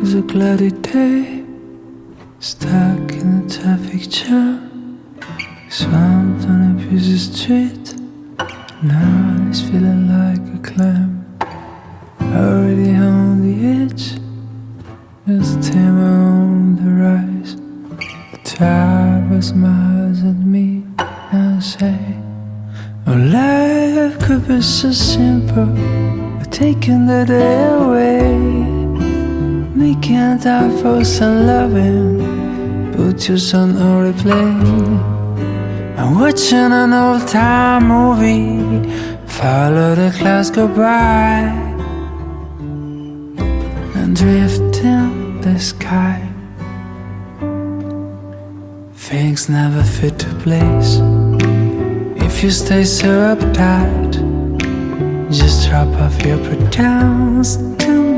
was a cloudy day. Stuck in a traffic jam. Swamped on a busy street. Now it's feeling like a clam. Already on the edge. Just timber on the rise. The driver smiles at me and say, Oh, life could be so simple. Taking the day away. Making time for some loving. Put your son on replay. I'm watching an old time movie. Follow the clouds go by. And drift in the sky. Things never fit to place. If you stay so uptight, just drop off your pretense to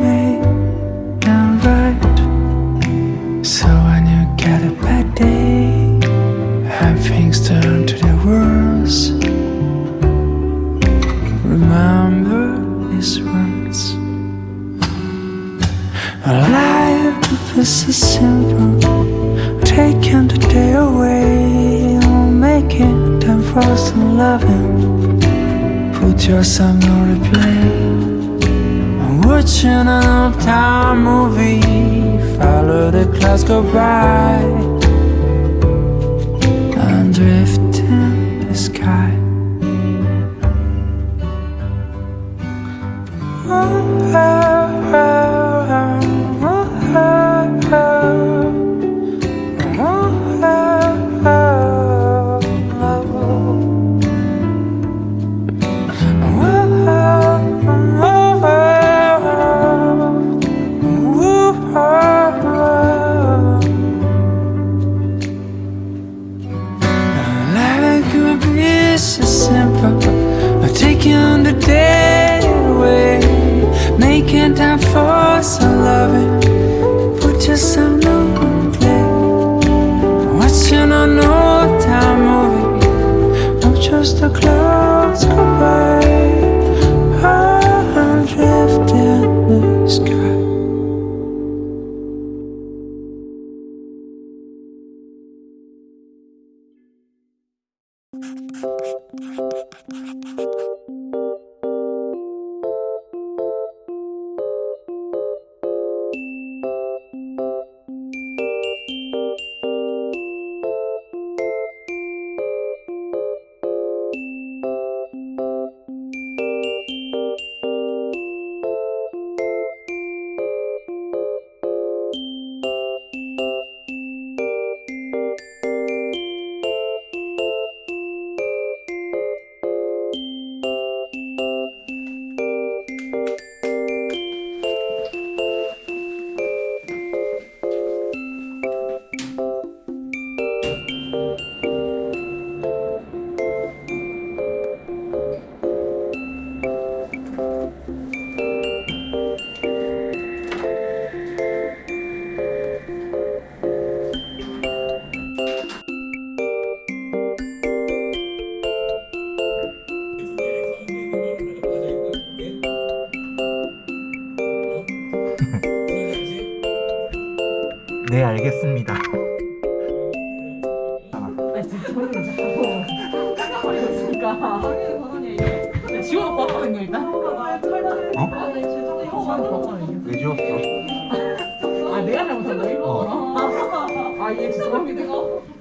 and things turn to the worst, remember these words. Life is so simple, taking the day away, making time for some loving. Put your song on replay. I'm watching an old time movie. Follow the clouds go by So simple, taking the day making time for some loving. Put yourself on play, watching an old time movie. Not just the clouds go by, I'm drifting in the sky. 네 알겠습니다 아 진짜 그러니까 지원 바꿔는 거 일단 어? 왜 지웠어? 아 내가 잘못한 거야? 어. 아 이게 죄송합니다